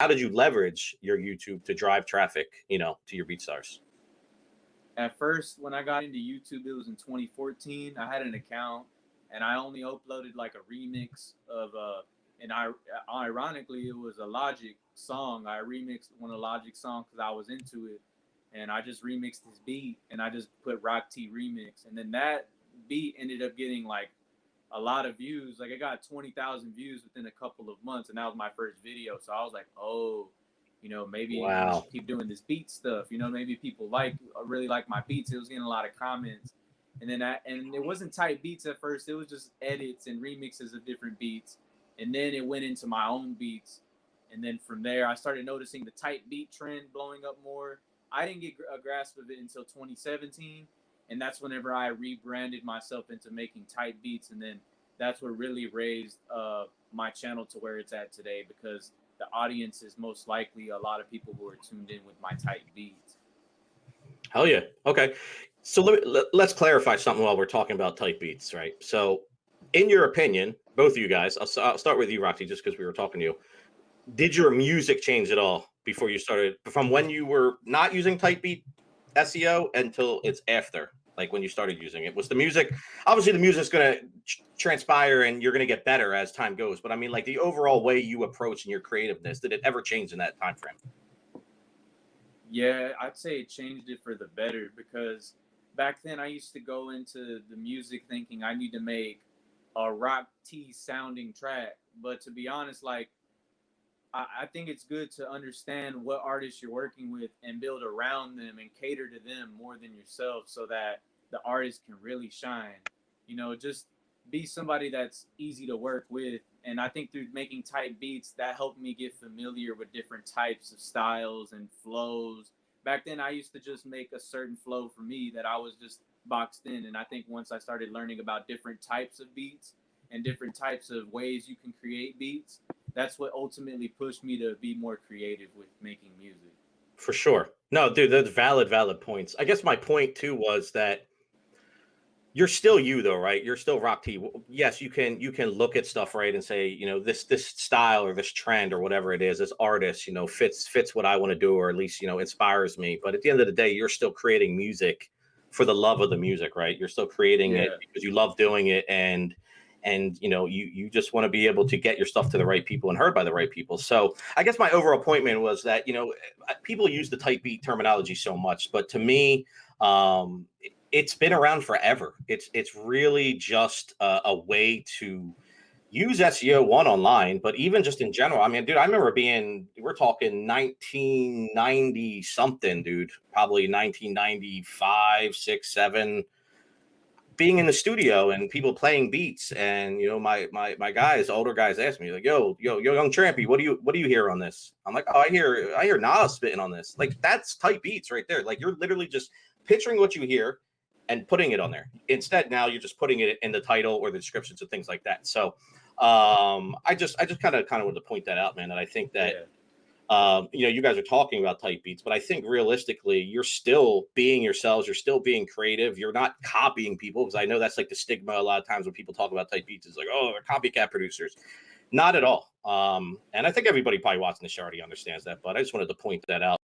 how did you leverage your YouTube to drive traffic, you know, to your BeatStars? At first, when I got into YouTube, it was in 2014. I had an account and I only uploaded like a remix of uh and I ironically it was a Logic song. I remixed one of Logic songs because I was into it, and I just remixed this beat and I just put Rock T remix, and then that beat ended up getting like a lot of views. Like I got twenty thousand views within a couple of months, and that was my first video. So I was like, oh, you know, maybe wow. keep doing this beat stuff. You know, maybe people like uh, really like my beats. It was getting a lot of comments and then I and it wasn't type beats at first. It was just edits and remixes of different beats, and then it went into my own beats, and then from there I started noticing the type beat trend blowing up more. I didn't get a grasp of it until 2017, and that's whenever I rebranded myself into making type beats, and then that's what really raised uh, my channel to where it's at today because the audience is most likely a lot of people who are tuned in with my type beats. Hell yeah. Okay. So let, me, let us clarify something while we're talking about type beats, right? So, in your opinion, both of you guys, I'll, I'll start with you, Roxy, just because we were talking to you. Did your music change at all before you started, from when you were not using type beat SEO until it's after, like when you started using it? Was the music obviously the music's going to transpire and you're going to get better as time goes? But I mean, like the overall way you approach and your creativeness, did it ever change in that time frame? Yeah, I'd say it changed it for the better because back then I used to go into the music thinking I need to make a rock T sounding track. But to be honest, like I, think it's good to understand what artists you're working with and build around them and cater to them more than yourself so that the artist can really shine. You know, just be somebody that's easy to work with. And I think through making type beats, that helped me get familiar with different types of styles and flows back then I used to just make a certain flow for me that I was just boxed in. And I think once I started learning about different types of beats and different types of ways you can create beats, that's what ultimately pushed me to be more creative with making music. For sure. No, dude, that's valid, valid points. I guess my point too was that you're still you though, right? You're still Rock T. Yes, you can you can look at stuff right and say, you know, this this style or this trend or whatever it is, this artist, you know, fits fits what I want to do or at least you know inspires me. But at the end of the day, you're still creating music for the love of the music, right? You're still creating yeah. it because you love doing it and and you know you you just want to be able to get your stuff to the right people and heard by the right people so i guess my overall point was that you know people use the type beat terminology so much but to me um it's been around forever. It's it's really just a, a, way to use SEO one online, but even just in general. I mean, dude, I remember being we're talking 1990 something, dude, probably 1995, six, seven. Being in the studio and people playing beats, and you know, my my my guys, older guys, asked me like, "Yo, yo, yo, young Trampy, what do you what do you hear on this?" I'm like, "Oh, I hear I hear Nas spitting on this." Like that's type beats right there. Like you're literally just picturing what you hear and putting it on there. Instead, now you're just putting it in the title or the descriptions and things like that. So um, I just I just kind of kind of wanted to point that out, man. That I think that yeah. Um, you know you guys are talking about type beats, but I think realistically you're still being yourselves. You're still being creative. You're not copying people because I know that's like the stigma a lot of times when people talk about type beats is like oh they're copycat producers. Not at all. Um, and I think everybody probably watching the show already understands that, but I just wanted to point that out.